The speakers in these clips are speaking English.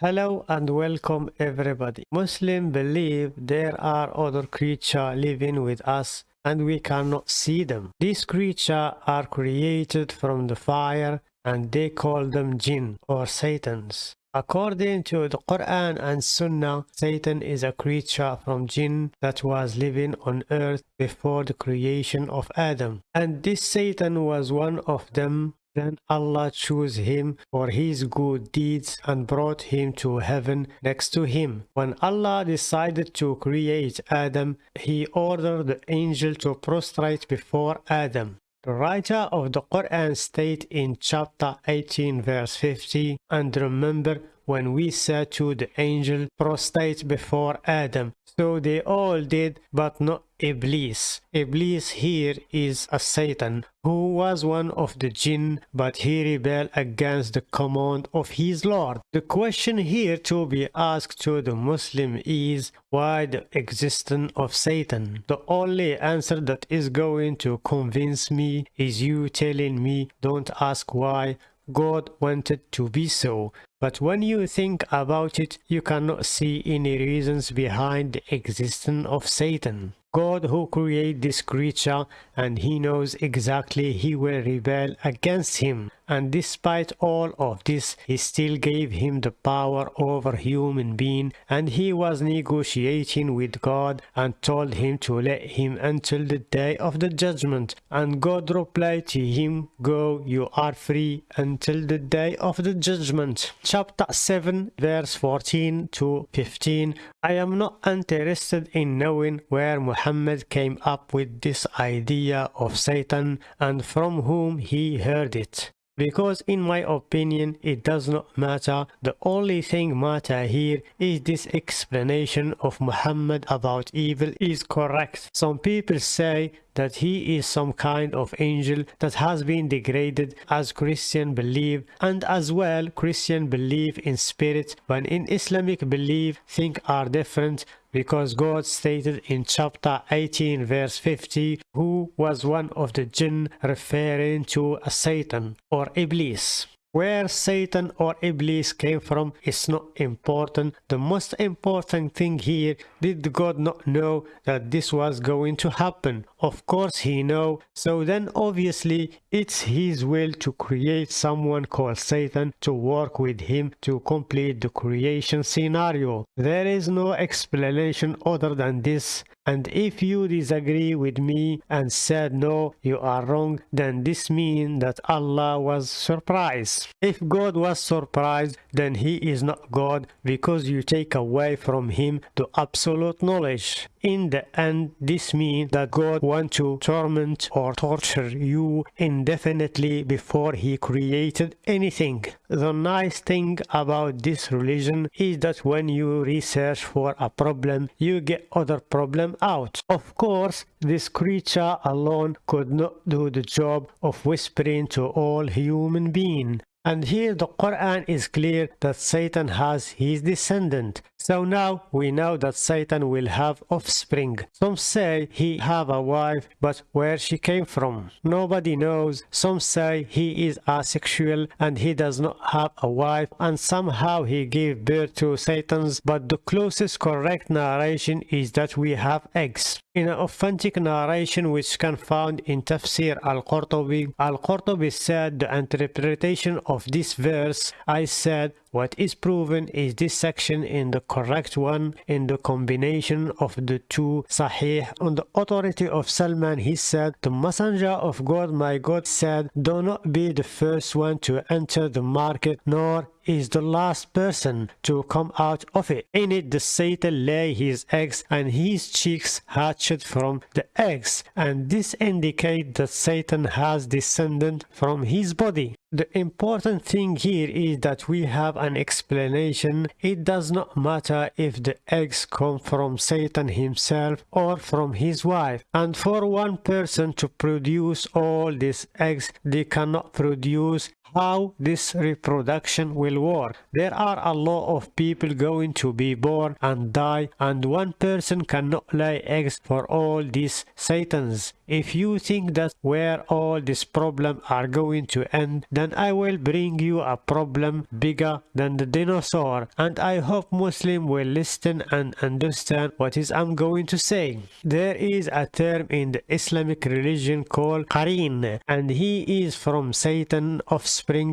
Hello and welcome everybody. Muslims believe there are other creatures living with us and we cannot see them. These creatures are created from the fire and they call them jinn or satans. According to the Quran and Sunnah, Satan is a creature from jinn that was living on earth before the creation of Adam. And this Satan was one of them then Allah chose him for his good deeds and brought him to heaven next to him. When Allah decided to create Adam, he ordered the angel to prostrate before Adam. The writer of the Quran state in chapter 18 verse 50, and remember when we said to the angel, prostrate before Adam. So they all did, but not Iblis. Iblis here is a Satan who was one of the jinn, but he rebelled against the command of his Lord. The question here to be asked to the Muslim is why the existence of Satan? The only answer that is going to convince me is you telling me don't ask why God wanted to be so. But when you think about it, you cannot see any reasons behind the existence of Satan. God who created this creature and he knows exactly he will rebel against him. And despite all of this he still gave him the power over human being and he was negotiating with God and told him to let him until the day of the judgment. And God replied to him go you are free until the day of the judgment. Chapter 7 verse 14 to 15 I am not interested in knowing where Muhammad came up with this idea of Satan and from whom he heard it. Because in my opinion it does not matter, the only thing matter here is this explanation of Muhammad about evil is correct. Some people say that he is some kind of angel that has been degraded as Christian believe and as well Christian believe in spirit but in Islamic belief things are different because God stated in chapter 18 verse 50 who was one of the jinn referring to a Satan or Iblis. Where Satan or Iblis came from is not important. The most important thing here, did God not know that this was going to happen? Of course he know. So then obviously it's his will to create someone called Satan to work with him to complete the creation scenario. There is no explanation other than this. And if you disagree with me and said no, you are wrong, then this means that Allah was surprised. If God was surprised, then he is not God because you take away from him the absolute knowledge. In the end, this means that God wants to torment or torture you indefinitely before he created anything. The nice thing about this religion is that when you research for a problem, you get other problem out. Of course, this creature alone could not do the job of whispering to all human beings. And here the Quran is clear that Satan has his descendant. So now we know that Satan will have offspring. Some say he have a wife, but where she came from? Nobody knows. Some say he is asexual and he does not have a wife and somehow he gave birth to Satans, but the closest correct narration is that we have eggs. In an authentic narration which can found in Tafsir al-Qurtubi, al-Qurtubi said the interpretation of this verse, I said, what is proven is this section in the correct one in the combination of the two Sahih. On the authority of Salman, he said, The Messenger of God, my God, said, Do not be the first one to enter the market, nor is the last person to come out of it. In it the Satan lay his eggs and his cheeks hatched from the eggs and this indicates that Satan has descended from his body. The important thing here is that we have an explanation. It does not matter if the eggs come from Satan himself or from his wife. And for one person to produce all these eggs, they cannot produce how this reproduction will work. There are a lot of people going to be born and die and one person cannot lay eggs for all these satans. If you think that's where all these problems are going to end, then I will bring you a problem bigger than the dinosaur and I hope Muslim will listen and understand what is I'm going to say. There is a term in the Islamic religion called Qareen and he is from Satan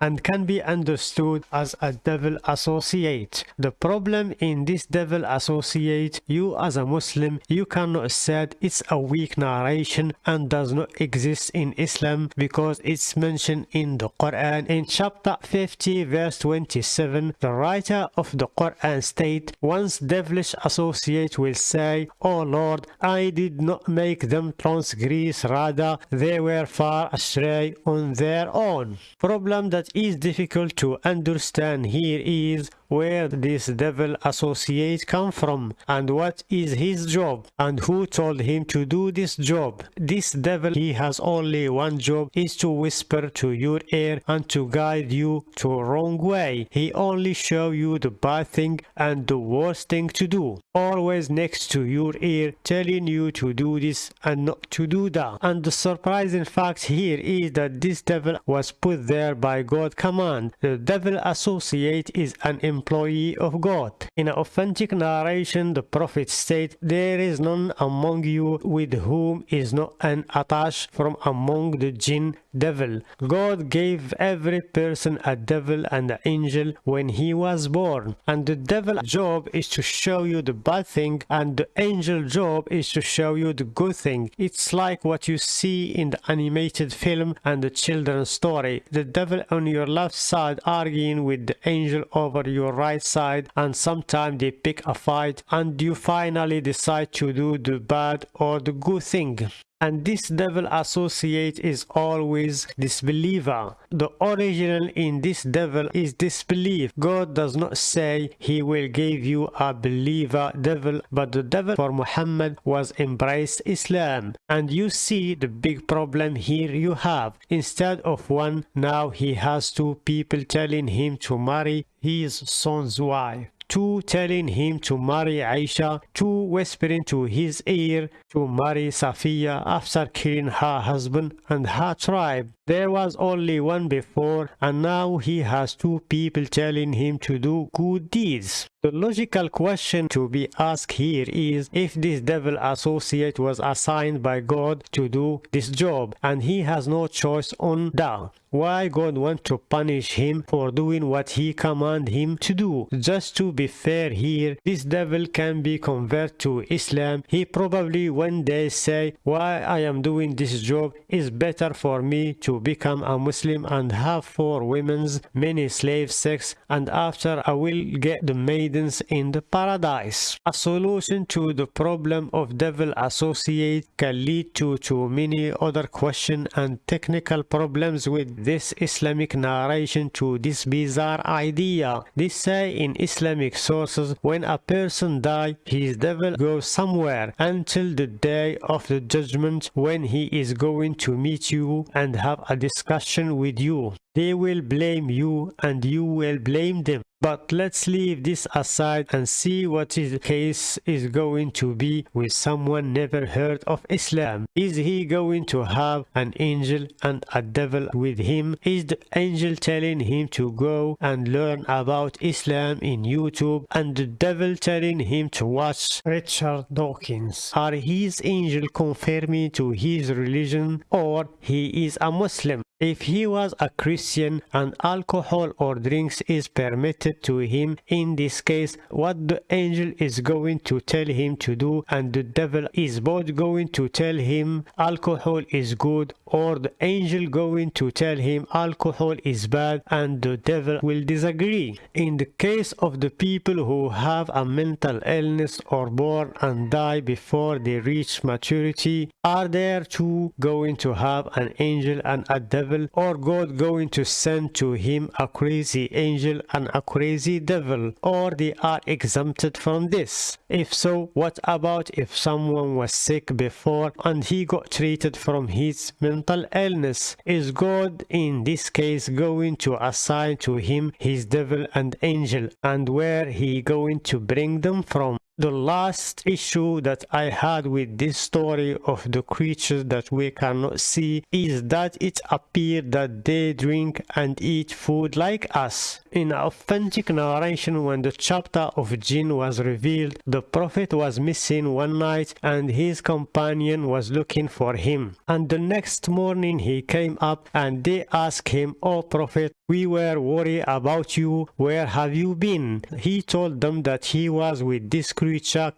and can be understood as a devil associate. The problem in this devil associate, you as a Muslim, you cannot say it's a weak narration and does not exist in Islam because it's mentioned in the Quran. In chapter 50 verse 27, the writer of the Quran state, once devilish associate will say, O Lord, I did not make them transgress, rather they were far astray on their own. Problem that is difficult to understand. Here is where this devil associate come from and what is his job and who told him to do this job. This devil he has only one job is to whisper to your ear and to guide you to wrong way. He only show you the bad thing and the worst thing to do. Always next to your ear telling you to do this and not to do that. And the surprising fact here is that this devil was put there by God command. The devil associate is an employee of God. In an authentic narration, the prophet states, There is none among you with whom is not an attach from among the jinn devil. God gave every person a devil and an angel when he was born. And the devil job is to show you the bad thing and the angel job is to show you the good thing. It's like what you see in the animated film and the children's story. The devil on your left side arguing with the angel over your right side and sometimes they pick a fight and you finally decide to do the bad or the good thing and this devil associate is always disbeliever. The original in this devil is disbelief. God does not say he will give you a believer devil, but the devil for Muhammad was embraced Islam. And you see the big problem here you have. Instead of one, now he has two people telling him to marry his son's wife two telling him to marry Aisha, two whispering to his ear to marry Safiya after killing her husband and her tribe. There was only one before and now he has two people telling him to do good deeds. The logical question to be asked here is if this devil associate was assigned by God to do this job and he has no choice on that. Why God want to punish him for doing what he command him to do? Just to be fair here, this devil can be converted to Islam. He probably one day say why I am doing this job is better for me to become a Muslim and have four women's many slave sex and after I will get the maidens in the paradise. A solution to the problem of devil associate can lead to too many other questions and technical problems with this Islamic narration to this bizarre idea. They say in Islamic sources when a person die his devil goes somewhere until the day of the judgment when he is going to meet you and have a discussion with you. They will blame you and you will blame them. But let's leave this aside and see what the case is going to be with someone never heard of Islam. Is he going to have an angel and a devil with him? Is the angel telling him to go and learn about Islam in YouTube and the devil telling him to watch Richard Dawkins? Are his angel confirming to his religion or he is a Muslim? If he was a Christian and alcohol or drinks is permitted to him, in this case, what the angel is going to tell him to do and the devil is both going to tell him alcohol is good or the angel going to tell him alcohol is bad and the devil will disagree. In the case of the people who have a mental illness or born and die before they reach maturity, are there two going to have an angel and a devil or God going to send to him a crazy angel and a crazy devil, or they are exempted from this? If so, what about if someone was sick before and he got treated from his mental illness? Is God in this case going to assign to him his devil and angel and where he going to bring them from? The last issue that I had with this story of the creatures that we cannot see is that it appeared that they drink and eat food like us. In authentic narration when the chapter of jinn was revealed, the prophet was missing one night and his companion was looking for him. And the next morning he came up and they asked him, O prophet, we were worried about you, where have you been? He told them that he was with this creature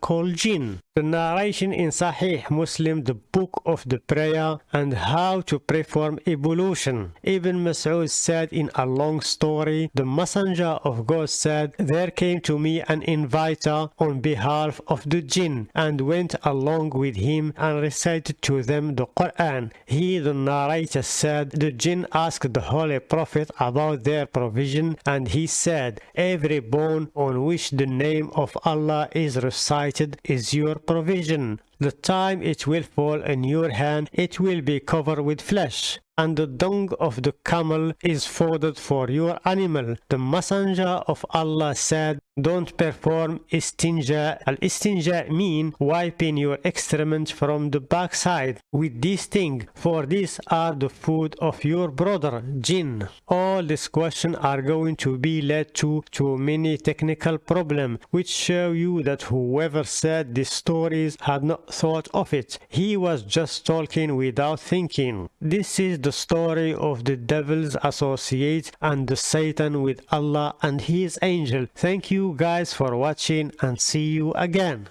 called jinn. The narration in Sahih Muslim, the book of the prayer and how to perform ablution. Ibn Mas'ud said in a long story, the messenger of God said, There came to me an inviter on behalf of the jinn and went along with him and recited to them the Quran. He, the narrator, said, The jinn asked the Holy Prophet about their provision and he said, Every bone on which the name of Allah is recited is your provision. The time it will fall in your hand, it will be covered with flesh and the dung of the camel is fodder for your animal. The messenger of Allah said, don't perform istinja. Al-istinja mean wiping your excrement from the backside with this thing, for these are the food of your brother, jinn. All these questions are going to be led to, to many technical problems, which show you that whoever said these stories had not thought of it. He was just talking without thinking. This is the story of the devil's associate and the Satan with Allah and his angel. Thank guys for watching and see you again.